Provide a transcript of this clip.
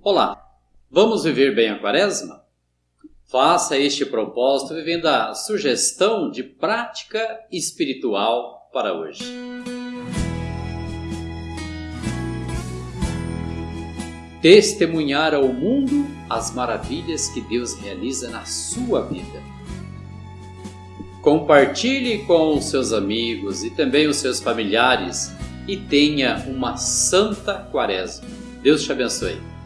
Olá, vamos viver bem a quaresma? Faça este propósito vivendo a sugestão de prática espiritual para hoje. Testemunhar ao mundo as maravilhas que Deus realiza na sua vida. Compartilhe com os seus amigos e também os seus familiares e tenha uma santa quaresma. Deus te abençoe.